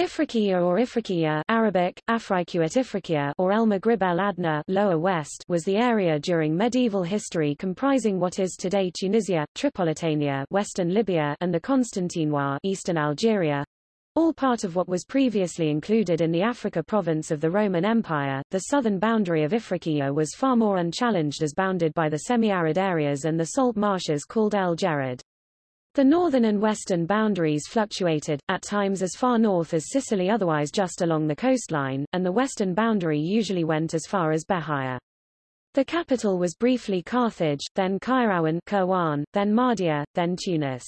Ifriqiya or Ifriqiya Arabic, Afrikuat Ifriqiya or El Maghrib el Adna Lower West was the area during medieval history comprising what is today Tunisia, Tripolitania western Libya and the Constantinois eastern Algeria, all part of what was previously included in the Africa province of the Roman Empire. The southern boundary of Ifriqiya was far more unchallenged as bounded by the semi-arid areas and the salt marshes called El Djerid. The northern and western boundaries fluctuated, at times as far north as Sicily otherwise just along the coastline, and the western boundary usually went as far as Bejaia. The capital was briefly Carthage, then Kairouan then Mahdia, then Tunis.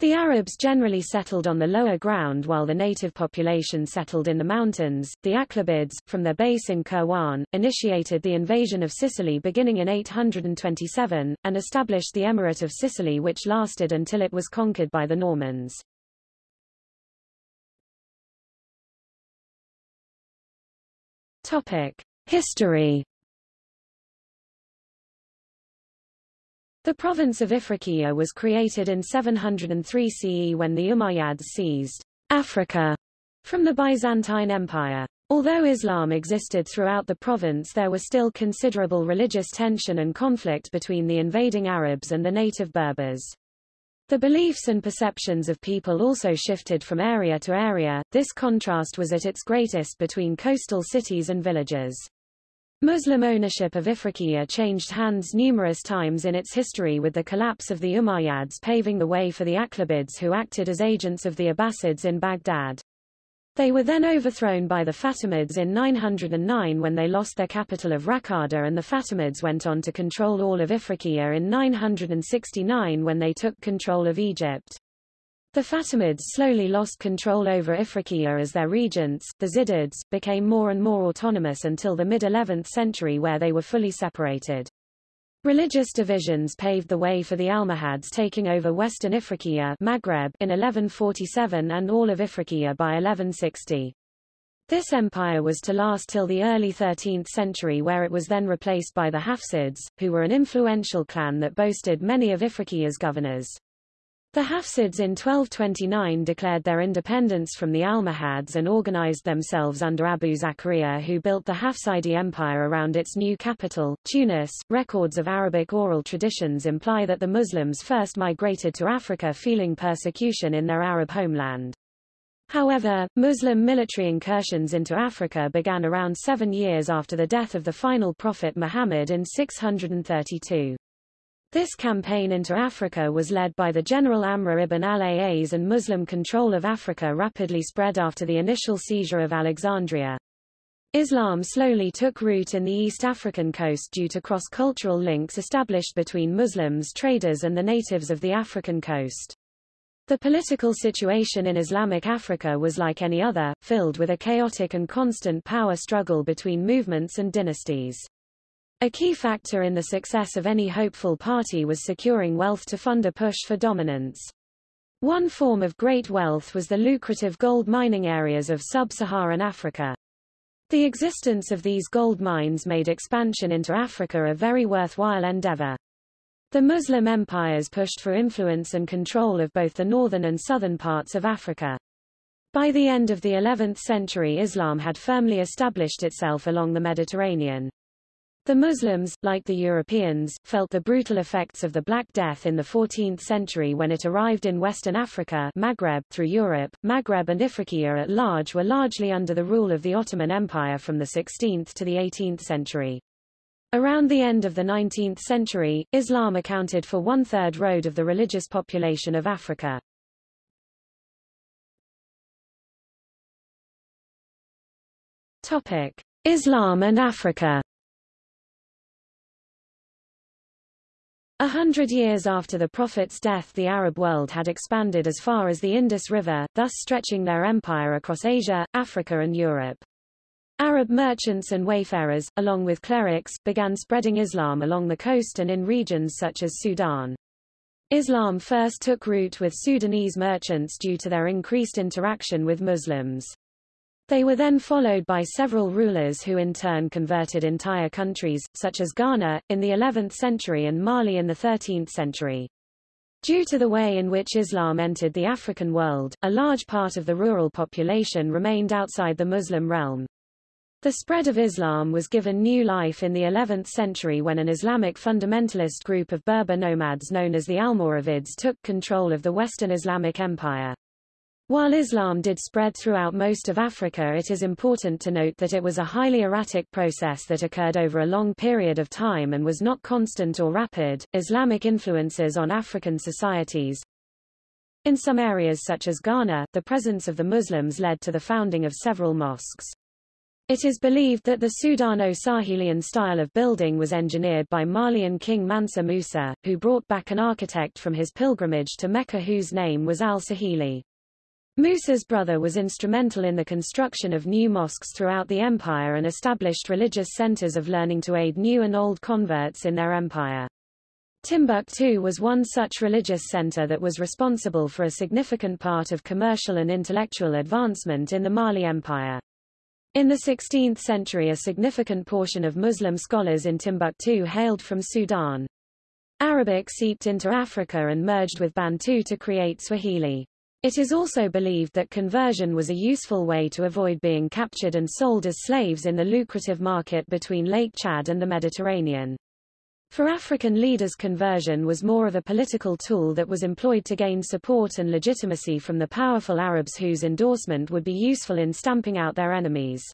The Arabs generally settled on the lower ground while the native population settled in the mountains. The Aghlabids, from their base in Kairouan, initiated the invasion of Sicily beginning in 827, and established the Emirate of Sicily which lasted until it was conquered by the Normans. Topic. History The province of Ifriqiya was created in 703 CE when the Umayyads seized Africa from the Byzantine Empire. Although Islam existed throughout the province there was still considerable religious tension and conflict between the invading Arabs and the native Berbers. The beliefs and perceptions of people also shifted from area to area, this contrast was at its greatest between coastal cities and villages. Muslim ownership of Ifriqiya changed hands numerous times in its history with the collapse of the Umayyads paving the way for the Aghlabids who acted as agents of the Abbasids in Baghdad. They were then overthrown by the Fatimids in 909 when they lost their capital of Raqqada and the Fatimids went on to control all of Ifriqiya in 969 when they took control of Egypt. The Fatimids slowly lost control over Ifriqiya as their regents, the Zirids, became more and more autonomous until the mid-11th century where they were fully separated. Religious divisions paved the way for the Almohads taking over western Ifriqiya Maghreb in 1147 and all of Ifriqiya by 1160. This empire was to last till the early 13th century where it was then replaced by the Hafsids, who were an influential clan that boasted many of Ifriqiya's governors. The Hafsids in 1229 declared their independence from the Almohads and organized themselves under Abu Zakaria who built the Hafsidi Empire around its new capital, Tunis. Records of Arabic oral traditions imply that the Muslims first migrated to Africa feeling persecution in their Arab homeland. However, Muslim military incursions into Africa began around seven years after the death of the final prophet Muhammad in 632. This campaign into Africa was led by the General Amr ibn al-As and Muslim control of Africa rapidly spread after the initial seizure of Alexandria. Islam slowly took root in the East African coast due to cross-cultural links established between Muslims traders and the natives of the African coast. The political situation in Islamic Africa was like any other, filled with a chaotic and constant power struggle between movements and dynasties. A key factor in the success of any hopeful party was securing wealth to fund a push for dominance. One form of great wealth was the lucrative gold mining areas of sub-Saharan Africa. The existence of these gold mines made expansion into Africa a very worthwhile endeavor. The Muslim empires pushed for influence and control of both the northern and southern parts of Africa. By the end of the 11th century Islam had firmly established itself along the Mediterranean. The Muslims, like the Europeans, felt the brutal effects of the Black Death in the 14th century when it arrived in Western Africa Maghreb through Europe. Maghreb and Ifriqiya at large were largely under the rule of the Ottoman Empire from the 16th to the 18th century. Around the end of the 19th century, Islam accounted for one-third road of the religious population of Africa. Topic. Islam and Africa A hundred years after the Prophet's death the Arab world had expanded as far as the Indus River, thus stretching their empire across Asia, Africa and Europe. Arab merchants and wayfarers, along with clerics, began spreading Islam along the coast and in regions such as Sudan. Islam first took root with Sudanese merchants due to their increased interaction with Muslims. They were then followed by several rulers who in turn converted entire countries, such as Ghana, in the 11th century and Mali in the 13th century. Due to the way in which Islam entered the African world, a large part of the rural population remained outside the Muslim realm. The spread of Islam was given new life in the 11th century when an Islamic fundamentalist group of Berber nomads known as the Almoravids took control of the Western Islamic Empire. While Islam did spread throughout most of Africa it is important to note that it was a highly erratic process that occurred over a long period of time and was not constant or rapid. Islamic influences on African societies In some areas such as Ghana, the presence of the Muslims led to the founding of several mosques. It is believed that the Sudano-Sahelian style of building was engineered by Malian king Mansa Musa, who brought back an architect from his pilgrimage to Mecca whose name was al-Sahili. Musa's brother was instrumental in the construction of new mosques throughout the empire and established religious centers of learning to aid new and old converts in their empire. Timbuktu was one such religious center that was responsible for a significant part of commercial and intellectual advancement in the Mali Empire. In the 16th century a significant portion of Muslim scholars in Timbuktu hailed from Sudan. Arabic seeped into Africa and merged with Bantu to create Swahili. It is also believed that conversion was a useful way to avoid being captured and sold as slaves in the lucrative market between Lake Chad and the Mediterranean. For African leaders conversion was more of a political tool that was employed to gain support and legitimacy from the powerful Arabs whose endorsement would be useful in stamping out their enemies.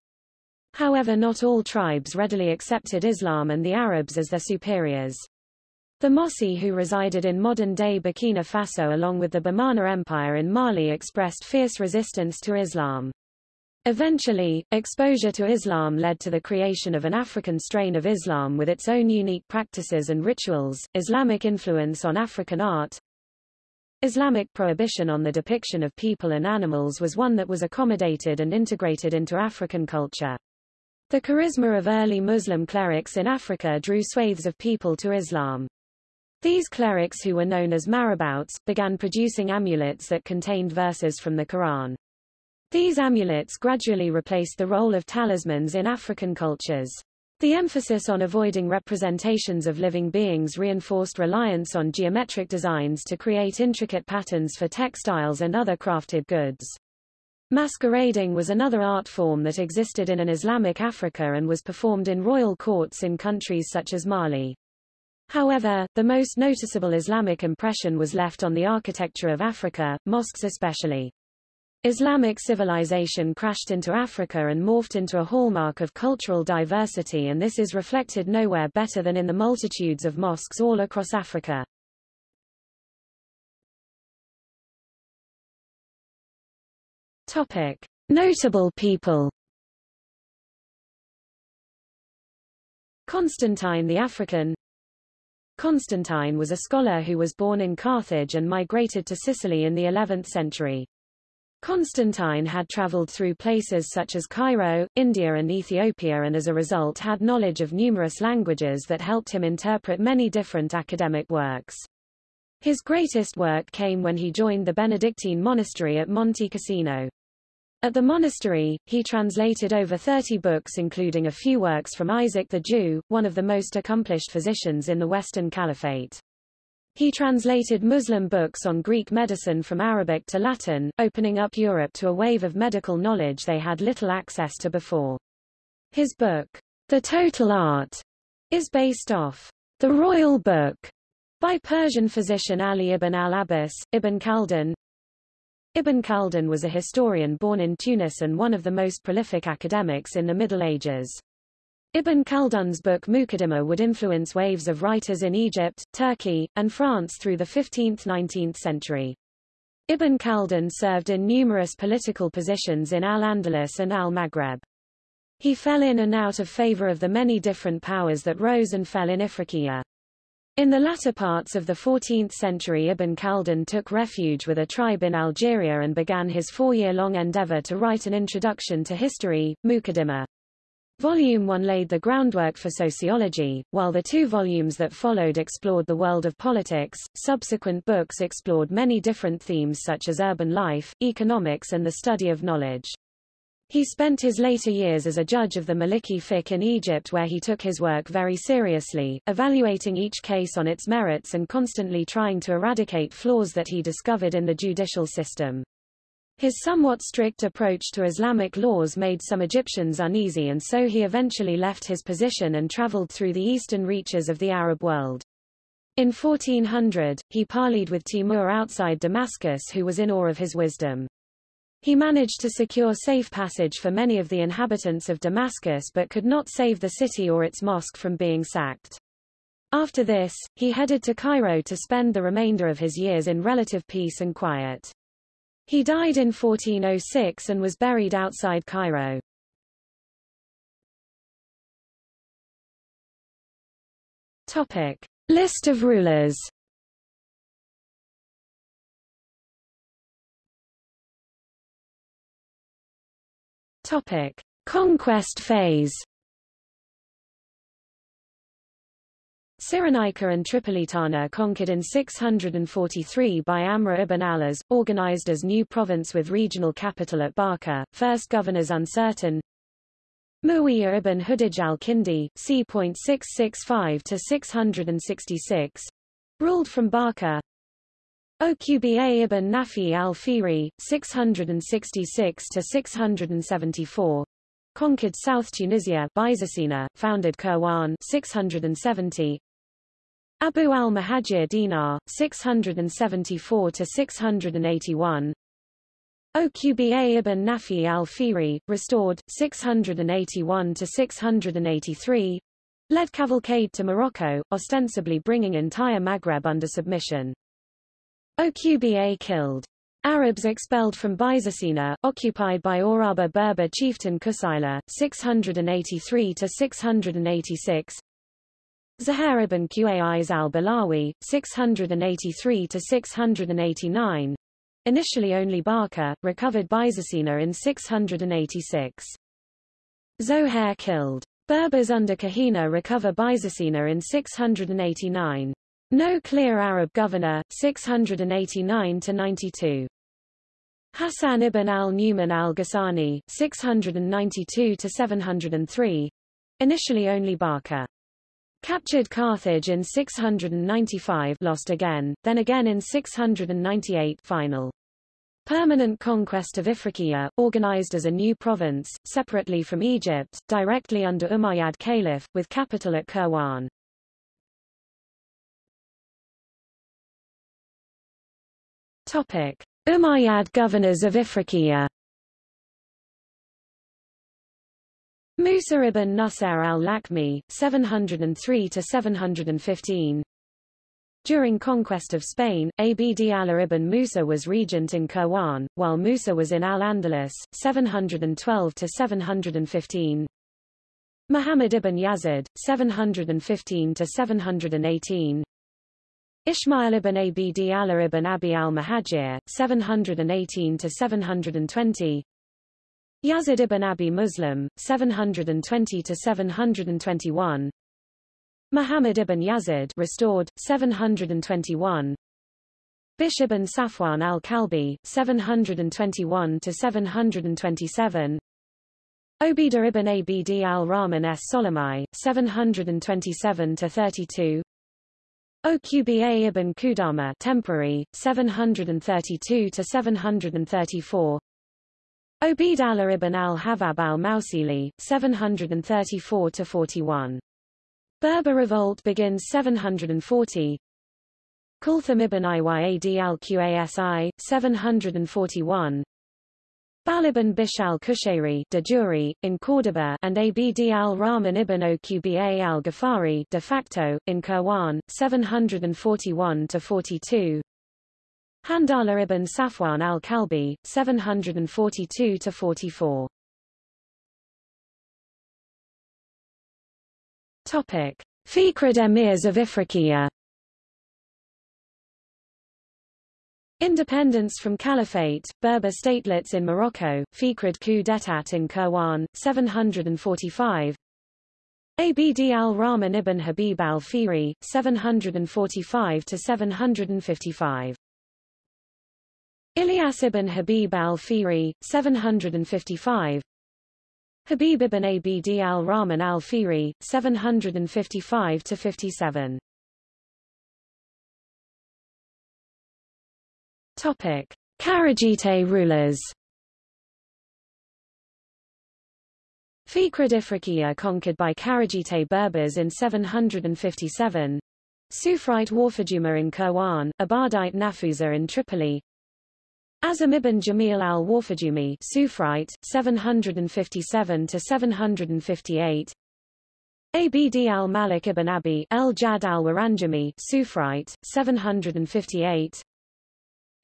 However not all tribes readily accepted Islam and the Arabs as their superiors. The Mossi who resided in modern-day Burkina Faso along with the Bamana Empire in Mali expressed fierce resistance to Islam. Eventually, exposure to Islam led to the creation of an African strain of Islam with its own unique practices and rituals. Islamic influence on African art Islamic prohibition on the depiction of people and animals was one that was accommodated and integrated into African culture. The charisma of early Muslim clerics in Africa drew swathes of people to Islam. These clerics who were known as marabouts, began producing amulets that contained verses from the Quran. These amulets gradually replaced the role of talismans in African cultures. The emphasis on avoiding representations of living beings reinforced reliance on geometric designs to create intricate patterns for textiles and other crafted goods. Masquerading was another art form that existed in an Islamic Africa and was performed in royal courts in countries such as Mali. However, the most noticeable Islamic impression was left on the architecture of Africa, mosques especially. Islamic civilization crashed into Africa and morphed into a hallmark of cultural diversity and this is reflected nowhere better than in the multitudes of mosques all across Africa. Topic. Notable people Constantine the African Constantine was a scholar who was born in Carthage and migrated to Sicily in the 11th century. Constantine had traveled through places such as Cairo, India and Ethiopia and as a result had knowledge of numerous languages that helped him interpret many different academic works. His greatest work came when he joined the Benedictine monastery at Monte Cassino. At the monastery, he translated over 30 books including a few works from Isaac the Jew, one of the most accomplished physicians in the Western Caliphate. He translated Muslim books on Greek medicine from Arabic to Latin, opening up Europe to a wave of medical knowledge they had little access to before. His book, The Total Art, is based off The Royal Book by Persian physician Ali ibn al-Abbas, Ibn Khaldun. Ibn Khaldun was a historian born in Tunis and one of the most prolific academics in the Middle Ages. Ibn Khaldun's book Muqaddimah would influence waves of writers in Egypt, Turkey, and France through the 15th–19th century. Ibn Khaldun served in numerous political positions in Al-Andalus and Al-Maghreb. He fell in and out of favor of the many different powers that rose and fell in Ifriqiya. In the latter parts of the 14th century Ibn Khaldun took refuge with a tribe in Algeria and began his four-year-long endeavor to write an introduction to history, Muqaddimah. Volume 1 laid the groundwork for sociology, while the two volumes that followed explored the world of politics. Subsequent books explored many different themes such as urban life, economics and the study of knowledge. He spent his later years as a judge of the Maliki fiqh in Egypt where he took his work very seriously, evaluating each case on its merits and constantly trying to eradicate flaws that he discovered in the judicial system. His somewhat strict approach to Islamic laws made some Egyptians uneasy and so he eventually left his position and traveled through the eastern reaches of the Arab world. In 1400, he parleyed with Timur outside Damascus who was in awe of his wisdom. He managed to secure safe passage for many of the inhabitants of Damascus but could not save the city or its mosque from being sacked. After this, he headed to Cairo to spend the remainder of his years in relative peace and quiet. He died in 1406 and was buried outside Cairo. Topic. List of rulers Topic. Conquest phase Cyrenaica and Tripolitania conquered in 643 by Amr ibn al-As, organized as new province with regional capital at Barca, first governors uncertain. Muawiyah ibn Hudayj al-Kindi, c.665-666, ruled from Barca. Uqba ibn Nafi al-Fihri, 666-674, conquered South Tunisia Byzacena, founded Kairouan 670, Abu al-Mahajir Dinar, 674-681 Oqba ibn Nafi al-Fihri, restored, 681-683 led cavalcade to Morocco, ostensibly bringing entire Maghreb under submission. Uqba killed. Arabs expelled from Byzacena, occupied by Oraba Berber chieftain Kusayla, 683-686 Zuhair ibn Qais al-Balawi, 683-689, initially only Barca, recovered Byzacena in 686. Zohair killed. Berbers under Kahina recover Byzacena in 689. No clear Arab governor, 689-92. Hassan ibn al-Numan al-Ghassani, 692-703. Initially only Barca. Captured Carthage in 695 lost again, then again in 698 final. Permanent conquest of Ifriqiya, organized as a new province, separately from Egypt, directly under Umayyad Caliph, with capital at Kairouan. Umayyad governors of Ifriqiya. Musa ibn Nusayr al-Lakhmi, 703-715 During conquest of Spain, Abd Allah ibn Musa was regent in Kairouan, while Musa was in Al-Andalus, 712-715 Muhammad ibn Yazid, 715-718 Ismail ibn Abd Allah ibn Abi al-Muhajir, 718-720 Yazid ibn Abi Muslim, 720-721 Muhammad ibn Yazid restored, 721 Bishr ibn Safwan al-Kalbi, 721-727 Obida ibn Abd al-Rahman s Solomai, 727-32 Uqba ibn Qudama temporary, 732 to 734 Obid Allah ibn al-Havab al-Mausili, 734 to 41 Berber revolt begins 740. Kulthum ibn Iyyad al-Qasi, 741. Bal ibn Bishr al-Kushairi de in Córdoba and Abd al-Rahman ibn Uqba al-Ghafari de facto, in Kairouan, 741-42. Handala ibn Safwan al-Kalbi, 742-44. Topic. Fihrid emirs of Ifriqiya Independence from Caliphate, Berber statelets in Morocco, Fihrid coup d'état in Kairouan, 745 Abd al-Rahman ibn Habib al-Fihri, 745-755 Ilyas ibn Habib al-Fihri, 755 Habib ibn Abd al-Rahman al-Fihri, 755-57. Topic. Kharijite rulers Fihrid Ifriqiya conquered by Kharijite Berbers in 757. Sufrite Warfajuma in Kairouan, Abadite Nafusa in Tripoli. Azam ibn Jamil al-Warfajumi Sufrite, 757-758. Abd al-Malik ibn Abi el-Jad al-Waranjami Sufrite, 758.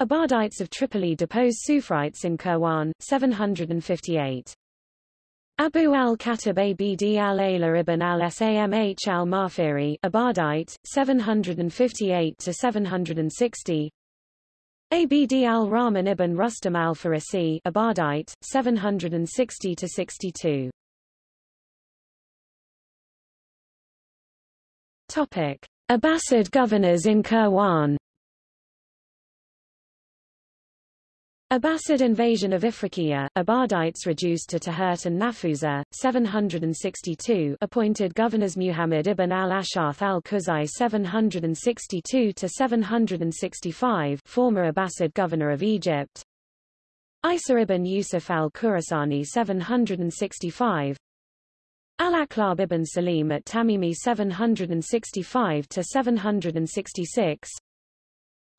Abadites of Tripoli deposed Sufrites in Kairouan, 758. Abu al-Khatib Abd al-Ala ibn al-Samh al-Mafiri Abadite, 758-760 Abd al-Rahman ibn Rustam al-Farisi Abadite, 760-62 Topic. Abbasid governors in Kairouan Abbasid invasion of Ifriqiya, Abadites reduced to Tahert and Nafusa, 762 appointed governors Muhammad ibn al-Ashath al-Khuzai 762-765 former Abbasid governor of Egypt, Isa ibn Yusuf al-Khurasani 765 Al-Aqlab ibn Salim at Tamimi 765-766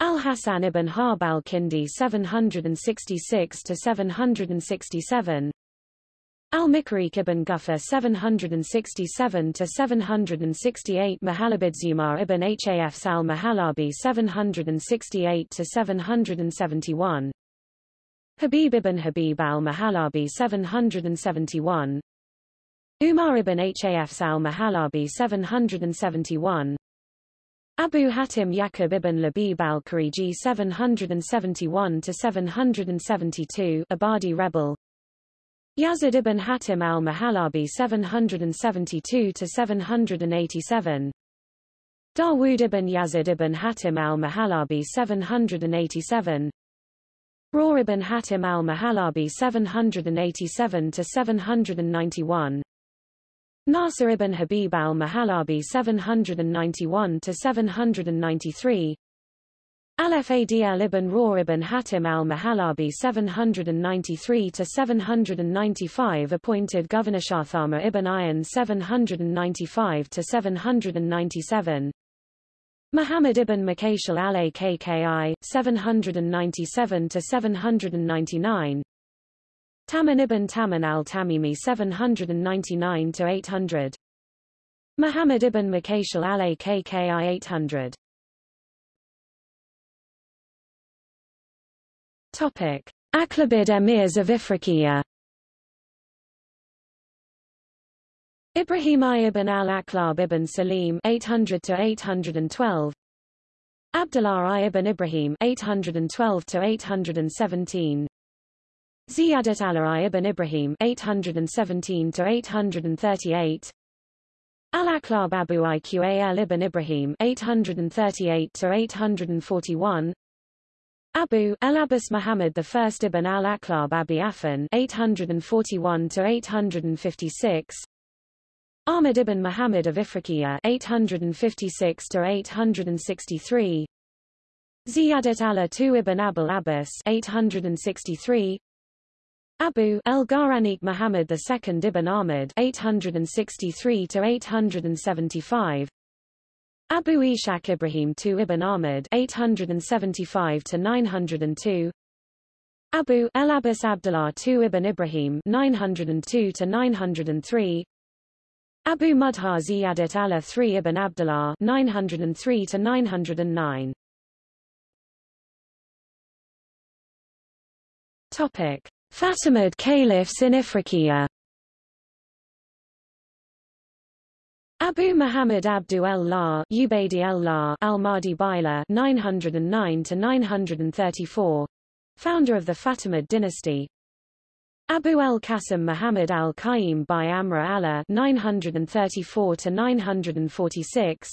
Al-Hasan ibn Harb al-Kindi 766-767 Al-Mikrik ibn Guffa 767-768 Mahalabid Zumar ibn Hafs al-Mahalabi 768-771 Habib ibn Habib al-Mahalabi 771 Umar ibn Hafs al-Mahalabi 771 Abu Hatim Yaqub ibn Labib al-Khariji 771-772 Abadi rebel. Yazid ibn Hatim al-Mahalabi 772-787 Dawood ibn Yazid ibn Hatim al-Mahalabi 787 Raw ibn Hatim al-Mahalabi 787-791 Nasir ibn Habib al-Mahalabi 791-793 Al-Fadl ibn Raw ibn Hatim al-Mahalabi 793-795 appointed Governor Shathama ibn Ayan 795-797 Muhammad ibn Makashal al-Akki 797-799 Taman ibn Taman al-Tamimi 799-800 Muhammad ibn Makashal al-Akki 800 Topic. Aqlabid emirs of Ifriqiya. Ibrahim ibn al-Aklab ibn Salim 800 to 812 Abdullah ibn Ibrahim 812 to 817 Ziyadat al ibn Ibrahim 817 to 838 Al-Aqlab Abu Iqal ibn Ibrahim 838 to 841 Abu al-Abbas Muhammad I ibn al-Aqlab Abi Afan 841 to 856 Ahmad ibn Muhammad of Ifriqiya 856 to 863 Ziyadat Allah II ibn Abul Abbas 863 Abu el-Gharanik Muhammad II ibn Ahmad 863 to 875 Abu Ishaq Ibrahim II ibn Ahmad 875 to 902 Abu el-Abbas Abdullah II ibn Ibrahim 902 to 903 Abu Mudhar Ziyadat Allah III ibn Abdullah 903 to 909 Topic Fatimid caliphs in Ifriqiya Abu Muhammad Abdu el-La Ubaydi el-La al-Mahdi Bila 909 to 934 founder of the Fatimid dynasty. Abu el-Qasim Muhammad al-Qaim by Amra Allah 934 to 946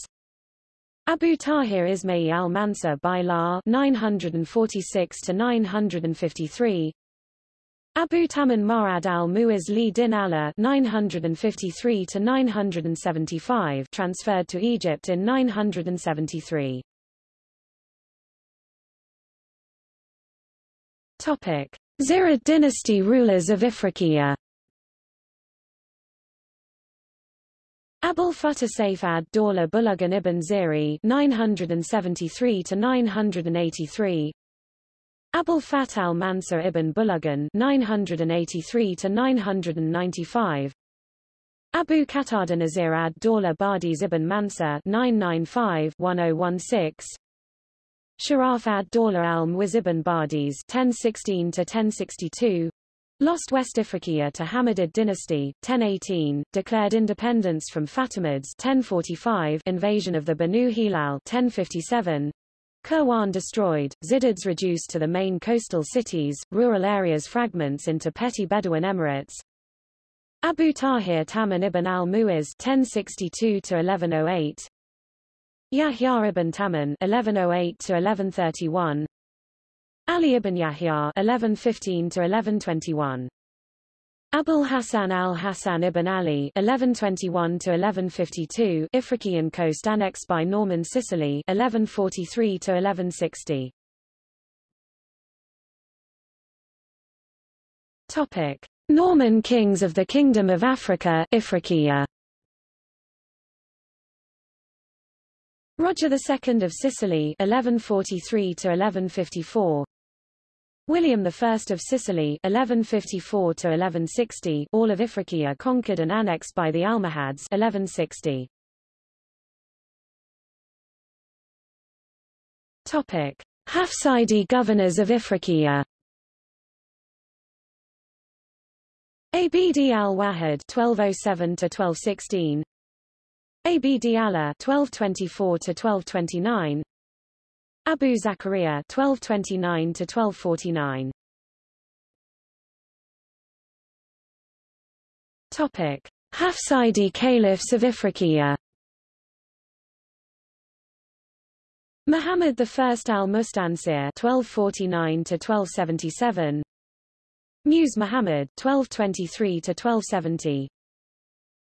Abu Tahir Ismail al-Mansur by La 946 to 953 Abu Taman Ma'ad al-Mu'iz li din Allah 953 to 975 transferred to Egypt in 973. Topic: Zirid dynasty rulers of Ifriqiya. Abul Futtah Saif ad-Dawla Bulugan ibn Ziri 973 to 983 Abul Fath al-Mansur ibn Bulugan 983 to 995 Abu Qatada Nazir ad-Dawla Badiz ibn Mansur 995 1016 Sharaf ad-Dawla al-Muiz ibn Badiz 1016 to 1062 Lost West Ifriqiya to Hammadid dynasty, 1018, declared independence from Fatimids 1045, invasion of the Banu Hilal 1057, Kairouan destroyed, Zirids reduced to the main coastal cities, rural areas fragments into petty Bedouin emirates. Abu Tahir Taman ibn al-Mu'iz (1062–1108), Yahya ibn Taman (1108–1131), Ali ibn Yahya (1115–1121). Abul Hassan al-Hassan ibn Ali (1121–1152), Ifriqiyan coast annexed by Norman Sicily (1143–1160). Topic: Norman kings of the Kingdom of Africa, Ifriqiya. Roger II of Sicily (1143–1154). William I of Sicily (1154–1160) all of Ifriqiya conquered and annexed by the Almohads 1160 Topic. Hafsidi governors of Ifriqiya. Abd al-Wahid (1207–1216), Abd Allah 1224 to 1229 Abu Zakaria 1229 to 1249 Topic. Hafsidi caliphs of Ifriqiya Muhammad I al-Mustansir (1249–1277), Muse Muhammad 1223 to 1270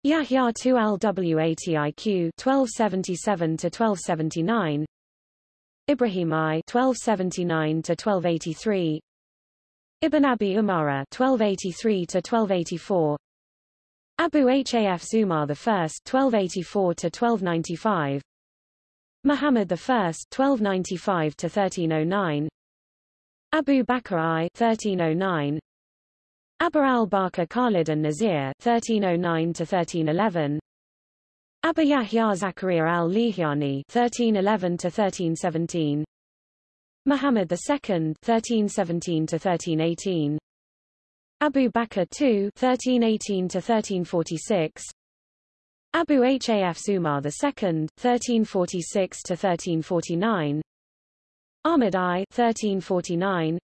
Yahya II al-Watiq 1277 to 1279 Ibrahim I 1279 to 1283 Ibn Abi Umara 1283 to 1284 Abu Haf Zumar I 1284 to 1295 Muhammad I 1295 to 1309 Abu Bakr I 1309 Abu al-Bakr Khalid and Nazir 1309 to 1311 Abu Yahya Zakaria al-Lihyani (1311–1317), Muhammad II (1317–1318), Abu Bakr II (1318–1346), Abu Haf Zumar II (1346–1349), Ahmad I (1349),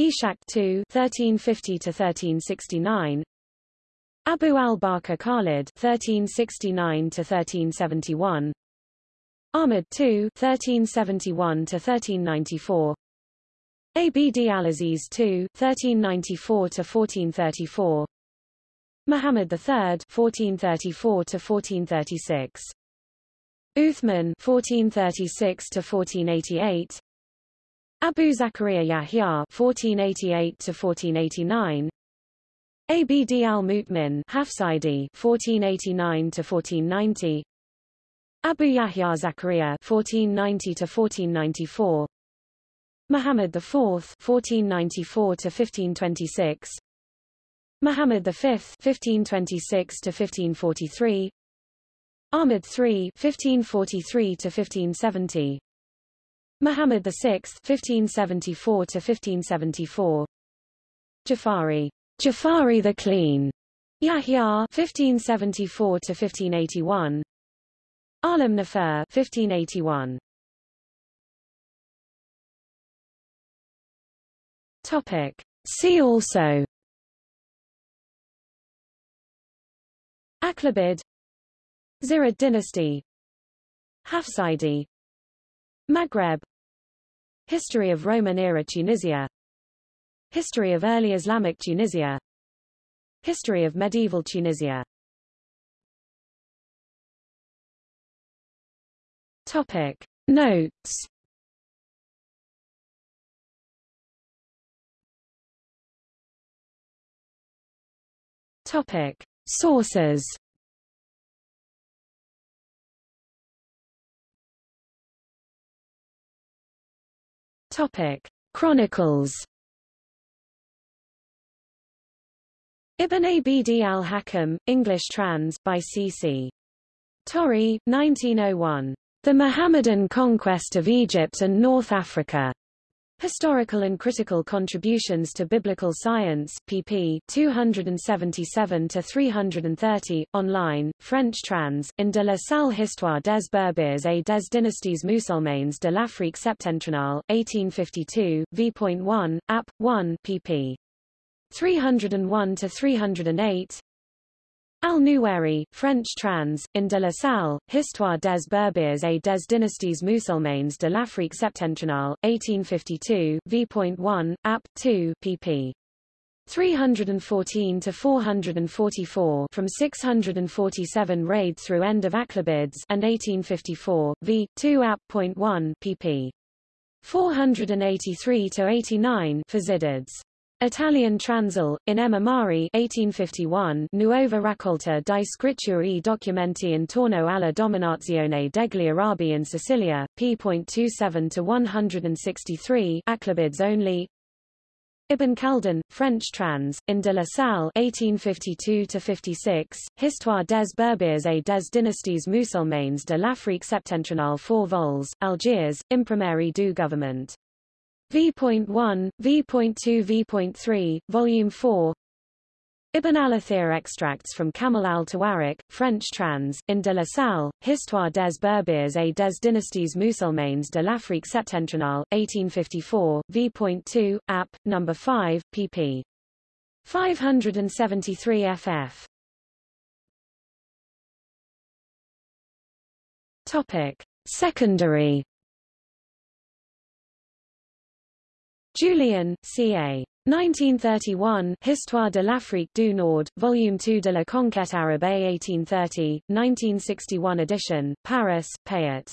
Ishaq II (1350–1369), Abu al-Bakr Khalid (1369–1371), Ahmad II (1371–1394), Abd al-Aziz II (1394–1434), Muhammad III (1434–1436), Uthman (1436–1488), Abu Zakaria Yahya (1488–1489), Abd al-Mutmin Hafsidi 1489 to 1490 Abu Yahya Zakaria 1490 to 1494 Muhammad IV 1494 to 1526 Muhammad V 1526 to 1543 Ahmad III 1543 to 1570 Muhammad VI 1574 to 1574 Jafari Jafari the Clean, Yahya 1574 to 1581, Alam Nafar 1581. Topic. See also. Aghlabid Zirid dynasty. Hafsidi Maghreb. History of Roman-era Tunisia History of early Islamic Tunisia. History of medieval Tunisia. Topic. Notes. Topic. Sources. Topic. Chronicles Ibn Abd al-Hakam, English trans, by C.C. Torrey, 1901. The Mohammedan Conquest of Egypt and North Africa. Historical and Critical Contributions to Biblical Science, pp. 277-330, online, French trans, in de Slane Histoire des Berbères et des dynasties musulmanes de l'Afrique septentrionale, 1852, v.1, app. 1, pp. 301-308, Al-Nuwairi, French trans, in de Slane, Histoire des Berbères et des dynasties musulmanes de l'Afrique septentrionale, 1852, v.1, app. 2, pp. 314 to 444 from 647 raid through end of Aghlabids and 1854 v 2 app.1 pp 483 to 89 for Zirids Italian Transl, in Amari 1851, Nuova raccolta di scritture e documenti intorno alla dominazione degli Arabi in Sicilia, p.27-163 Aghlabids only. Ibn Khaldun, French trans, in de Slane 1852-56, Histoire des Berbères et des dynasties musulmanes de l'Afrique septentrionale 4 vols, Algiers, Imprimerie du Gouvernement V.1, V.2 V.3, Volume 4 Ibn al-Athir extracts from Kamil al-Tawarik, French trans, in de Slane, Histoire des Berbères et des dynasties musulmanes de l'Afrique septentrionale, 1854, v.2, app. No. 5, pp. 573 ff. Topic. Secondary Julien, C.A. 1931, Histoire de l'Afrique du Nord, Volume 2 de la Conquête Arabe 1830, 1961 edition, Paris, Payot.